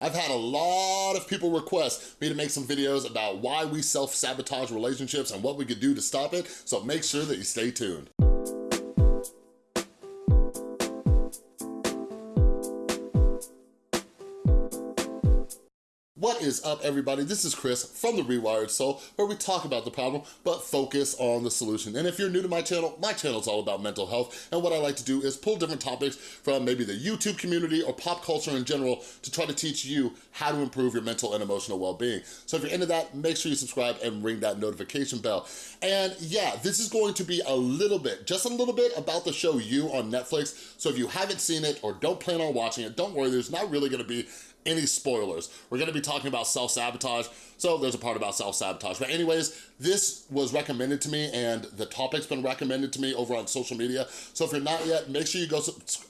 I've had a lot of people request me to make some videos about why we self-sabotage relationships and what we could do to stop it, so make sure that you stay tuned. Is up, everybody? This is Chris from The Rewired Soul, where we talk about the problem, but focus on the solution. And if you're new to my channel, my channel is all about mental health, and what I like to do is pull different topics from maybe the YouTube community or pop culture in general to try to teach you how to improve your mental and emotional well-being. So if you're into that, make sure you subscribe and ring that notification bell. And yeah, this is going to be a little bit, just a little bit about the show You on Netflix. So if you haven't seen it or don't plan on watching it, don't worry, there's not really gonna be any spoilers. We're gonna be talking about self-sabotage, so there's a part about self-sabotage. But anyways, this was recommended to me and the topic's been recommended to me over on social media. So if you're not yet, make sure you go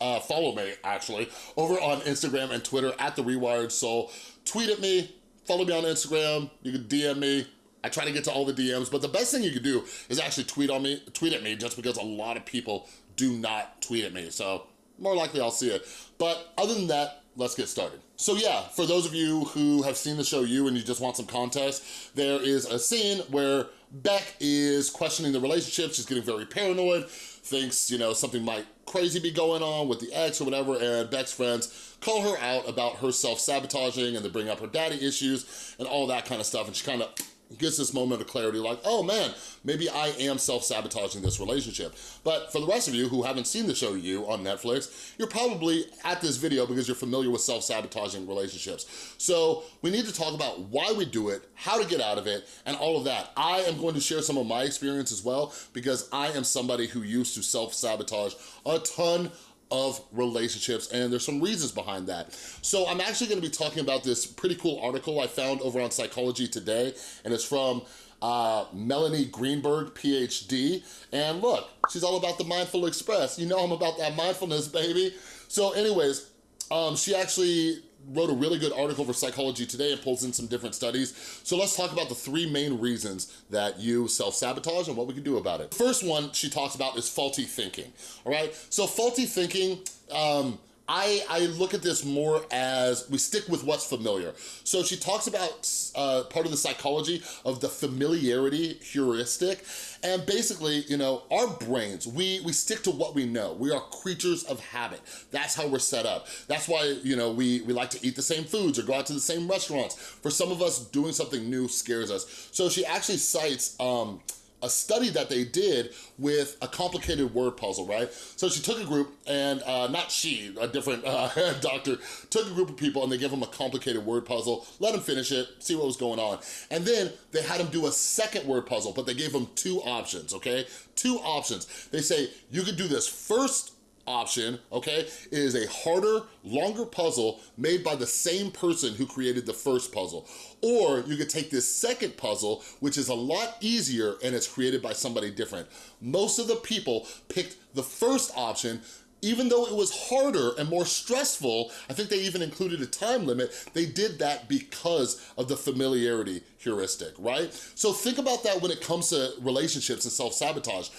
uh, follow me, actually, over on Instagram and Twitter at The Rewired Soul. Tweet at me, follow me on Instagram, you can DM me, I try to get to all the DMs, but the best thing you can do is actually tweet on me, tweet at me, just because a lot of people do not tweet at me. So more likely I'll see it. But other than that, let's get started. So yeah, for those of you who have seen the show You and you just want some context, there is a scene where Beck is questioning the relationship. She's getting very paranoid, thinks, you know, something might crazy be going on with the ex or whatever, and Beck's friends call her out about her self-sabotaging and they bring up her daddy issues and all that kind of stuff, and she kind of gets this moment of clarity like, oh man, maybe I am self-sabotaging this relationship. But for the rest of you who haven't seen the show You on Netflix, you're probably at this video because you're familiar with self-sabotaging relationships. So we need to talk about why we do it, how to get out of it, and all of that. I am going to share some of my experience as well because I am somebody who used to self-sabotage a ton of relationships and there's some reasons behind that. So I'm actually gonna be talking about this pretty cool article I found over on Psychology Today and it's from uh, Melanie Greenberg, PhD. And look, she's all about the Mindful Express. You know I'm about that mindfulness, baby. So anyways, um, she actually wrote a really good article for Psychology Today and pulls in some different studies. So let's talk about the three main reasons that you self-sabotage and what we can do about it. First one she talks about is faulty thinking, all right? So faulty thinking, um, I, I look at this more as we stick with what's familiar. So she talks about uh, part of the psychology of the familiarity heuristic. And basically, you know, our brains, we, we stick to what we know. We are creatures of habit. That's how we're set up. That's why, you know, we, we like to eat the same foods or go out to the same restaurants. For some of us, doing something new scares us. So she actually cites um, a study that they did with a complicated word puzzle, right? So she took a group and, uh, not she, a different uh, doctor, took a group of people and they gave them a complicated word puzzle, let them finish it, see what was going on. And then they had them do a second word puzzle, but they gave them two options, okay? Two options. They say, you could do this first option, okay, is a harder, longer puzzle made by the same person who created the first puzzle. Or you could take this second puzzle, which is a lot easier and it's created by somebody different. Most of the people picked the first option even though it was harder and more stressful, I think they even included a time limit, they did that because of the familiarity heuristic, right? So think about that when it comes to relationships and self-sabotage.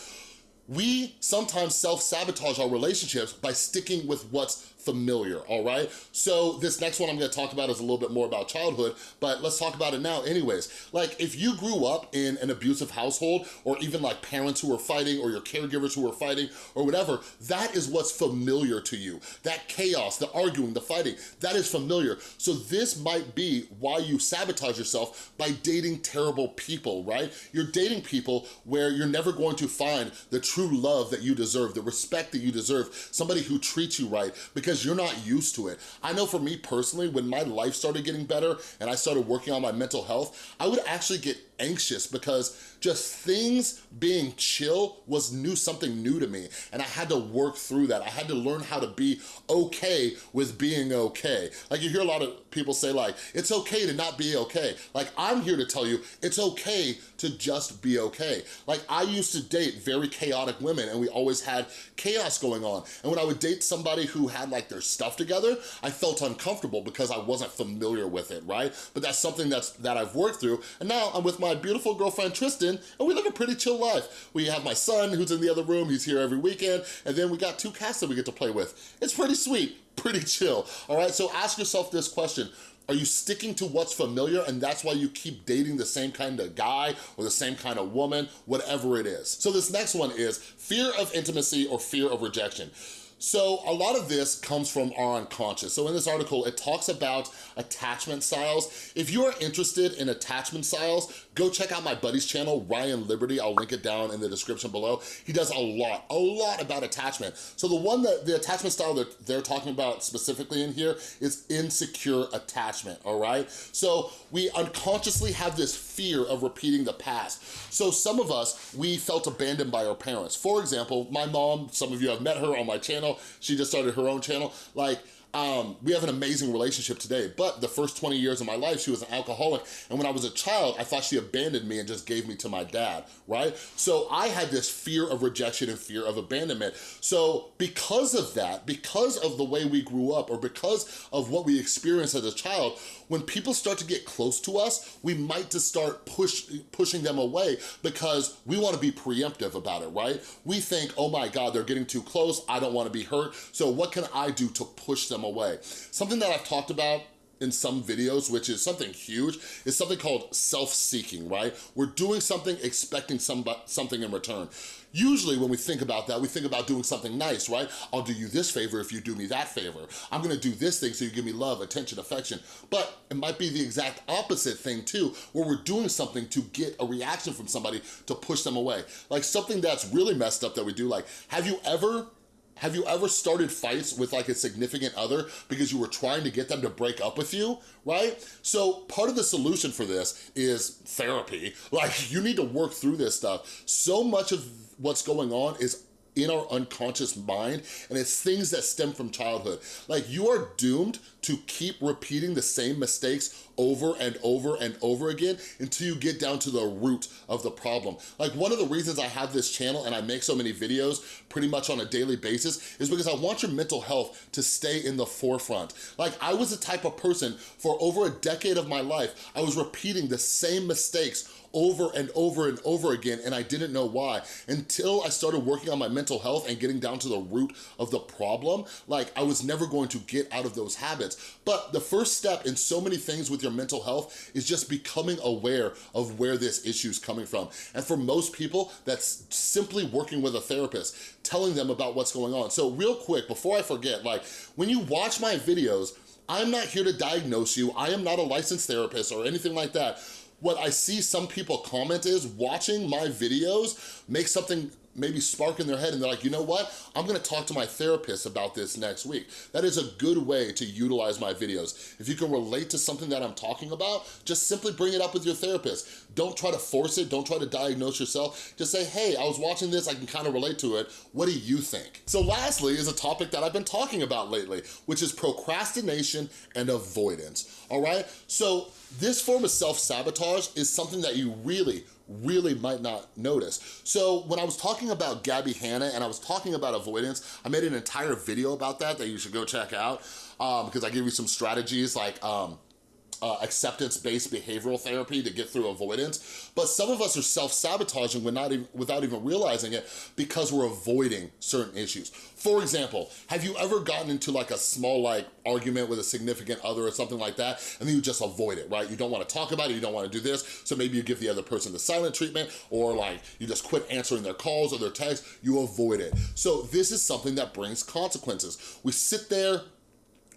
We sometimes self-sabotage our relationships by sticking with what's familiar, all right? So this next one I'm gonna talk about is a little bit more about childhood, but let's talk about it now anyways. Like if you grew up in an abusive household or even like parents who were fighting or your caregivers who were fighting or whatever, that is what's familiar to you. That chaos, the arguing, the fighting, that is familiar. So this might be why you sabotage yourself by dating terrible people, right? You're dating people where you're never going to find the true love that you deserve, the respect that you deserve, somebody who treats you right, because because you're not used to it. I know for me personally, when my life started getting better and I started working on my mental health, I would actually get anxious because just things being chill was new, something new to me. And I had to work through that. I had to learn how to be okay with being okay. Like you hear a lot of people say like, it's okay to not be okay. Like I'm here to tell you, it's okay to just be okay. Like I used to date very chaotic women and we always had chaos going on. And when I would date somebody who had like their stuff together, I felt uncomfortable because I wasn't familiar with it, right? But that's something that's that I've worked through. And now I'm with my beautiful girlfriend Tristan and we live a pretty chill life. We have my son who's in the other room, he's here every weekend, and then we got two cats that we get to play with. It's pretty sweet, pretty chill, all right? So ask yourself this question, Are you sticking to what's familiar and that's why you keep dating the same kind of guy or the same kind of woman, whatever it is? So this next one is fear of intimacy or fear of rejection. So a lot of this comes from our unconscious. So in this article, it talks about attachment styles. If you are interested in attachment styles, go check out my buddy's channel, Ryan Liberty. I'll link it down in the description below. He does a lot, a lot about attachment. So the one that, the attachment style that they're talking about specifically in here is insecure attachment, all right? So we unconsciously have this fear of repeating the past. So some of us, we felt abandoned by our parents. For example, my mom, some of you have met her on my channel. She just started her own channel. Like, um, we have an amazing relationship today, but the first 20 years of my life, she was an alcoholic. And when I was a child, I thought she abandoned me and just gave me to my dad, right? So I had this fear of rejection and fear of abandonment. So because of that, because of the way we grew up or because of what we experienced as a child, when people start to get close to us, we might just start push, pushing them away because we wanna be preemptive about it, right? We think, oh my God, they're getting too close, I don't wanna be hurt, so what can I do to push them away? Something that I've talked about in some videos, which is something huge, is something called self-seeking, right? We're doing something expecting some, something in return. Usually when we think about that, we think about doing something nice, right? I'll do you this favor if you do me that favor. I'm gonna do this thing so you give me love, attention, affection. But it might be the exact opposite thing too, where we're doing something to get a reaction from somebody to push them away. Like something that's really messed up that we do, like, have you ever have you ever started fights with like a significant other because you were trying to get them to break up with you, right? So part of the solution for this is therapy. Like you need to work through this stuff. So much of what's going on is in our unconscious mind and it's things that stem from childhood. Like you are doomed to keep repeating the same mistakes over and over and over again until you get down to the root of the problem. Like one of the reasons I have this channel and I make so many videos pretty much on a daily basis is because I want your mental health to stay in the forefront. Like I was the type of person for over a decade of my life, I was repeating the same mistakes over and over and over again and I didn't know why until I started working on my mental health and getting down to the root of the problem like I was never going to get out of those habits but the first step in so many things with your mental health is just becoming aware of where this issue is coming from. And for most people that's simply working with a therapist telling them about what's going on. So real quick before I forget like when you watch my videos I'm not here to diagnose you. I am not a licensed therapist or anything like that. What I see some people comment is watching my videos makes something maybe spark in their head and they're like, you know what? I'm gonna talk to my therapist about this next week. That is a good way to utilize my videos. If you can relate to something that I'm talking about, just simply bring it up with your therapist. Don't try to force it, don't try to diagnose yourself. Just say, hey, I was watching this, I can kind of relate to it. What do you think? So lastly is a topic that I've been talking about lately, which is procrastination and avoidance, all right? So this form of self-sabotage is something that you really, really might not notice. So when I was talking about Gabbie Hanna and I was talking about avoidance, I made an entire video about that that you should go check out um, because I give you some strategies like um, uh, acceptance-based behavioral therapy to get through avoidance, but some of us are self-sabotaging even, without even realizing it because we're avoiding certain issues. For example, have you ever gotten into like a small like argument with a significant other or something like that, and then you just avoid it, right? You don't wanna talk about it, you don't wanna do this, so maybe you give the other person the silent treatment, or like you just quit answering their calls or their texts, you avoid it. So this is something that brings consequences. We sit there,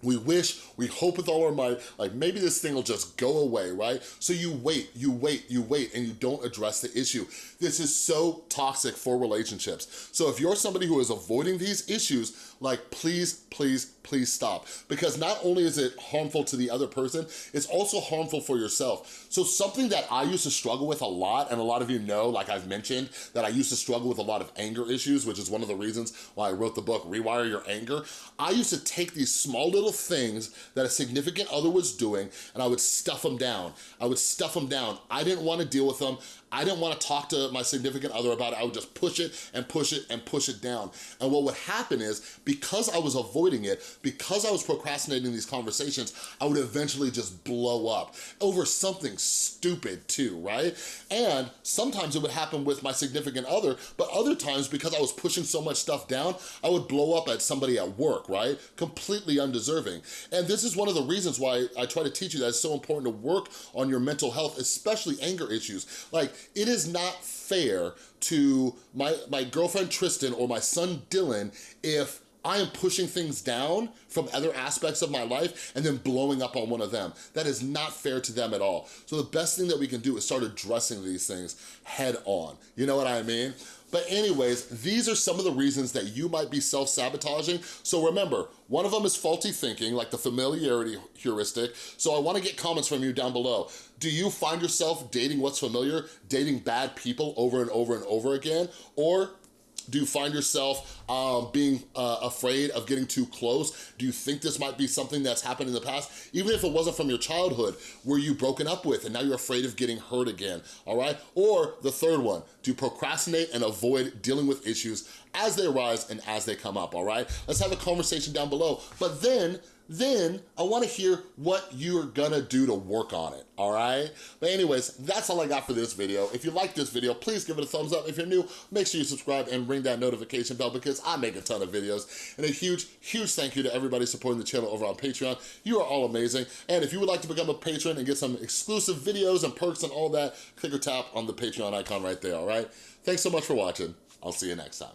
we wish, we hope with all our might, like maybe this thing will just go away, right? So you wait, you wait, you wait, and you don't address the issue. This is so toxic for relationships. So if you're somebody who is avoiding these issues, like please, please, please stop. Because not only is it harmful to the other person, it's also harmful for yourself. So something that I used to struggle with a lot, and a lot of you know, like I've mentioned, that I used to struggle with a lot of anger issues, which is one of the reasons why I wrote the book, Rewire Your Anger. I used to take these small little things that a significant other was doing, and I would stuff them down. I would stuff them down. I didn't wanna deal with them. I didn't wanna talk to my significant other about it. I would just push it and push it and push it down. And what would happen is, because I was avoiding it, because I was procrastinating these conversations, I would eventually just blow up over something stupid too, right? And sometimes it would happen with my significant other, but other times because I was pushing so much stuff down, I would blow up at somebody at work, right? Completely undeserving. And this is one of the reasons why I try to teach you that it's so important to work on your mental health, especially anger issues. Like, it is not fair to my, my girlfriend Tristan or my son Dylan if I am pushing things down from other aspects of my life and then blowing up on one of them. That is not fair to them at all. So the best thing that we can do is start addressing these things head on. You know what I mean? But anyways, these are some of the reasons that you might be self-sabotaging. So remember, one of them is faulty thinking, like the familiarity heuristic. So I wanna get comments from you down below. Do you find yourself dating what's familiar, dating bad people over and over and over again? Or do you find yourself um, being uh, afraid of getting too close? Do you think this might be something that's happened in the past? Even if it wasn't from your childhood, were you broken up with and now you're afraid of getting hurt again, all right? Or the third one, do you procrastinate and avoid dealing with issues as they arise and as they come up, all right? Let's have a conversation down below. But then then I wanna hear what you're gonna do to work on it, all right? But anyways, that's all I got for this video. If you like this video, please give it a thumbs up. If you're new, make sure you subscribe and ring that notification bell because I make a ton of videos. And a huge, huge thank you to everybody supporting the channel over on Patreon. You are all amazing. And if you would like to become a patron and get some exclusive videos and perks and all that, click or tap on the Patreon icon right there, all right? Thanks so much for watching. I'll see you next time.